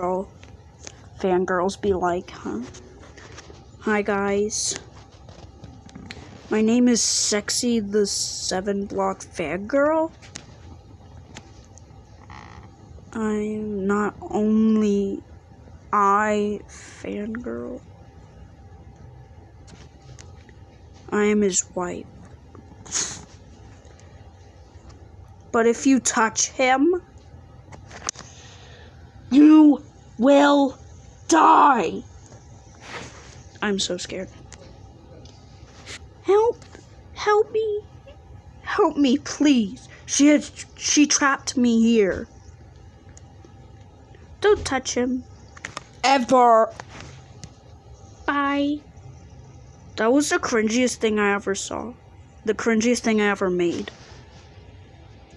girl fangirls be like, huh? Hi guys. My name is Sexy the Seven Block Fangirl. I'm not only I fangirl. I am his wife. But if you touch him, you will die. I'm so scared. Help! Help me! Help me, please. She has, she trapped me here. Don't touch him. Ever. Bye. That was the cringiest thing I ever saw. The cringiest thing I ever made.